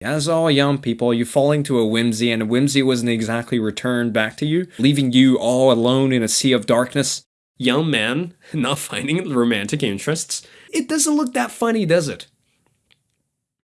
As all young people, you fall into a whimsy, and a whimsy wasn't exactly returned back to you, leaving you all alone in a sea of darkness. Young man, not finding romantic interests. It doesn't look that funny, does it?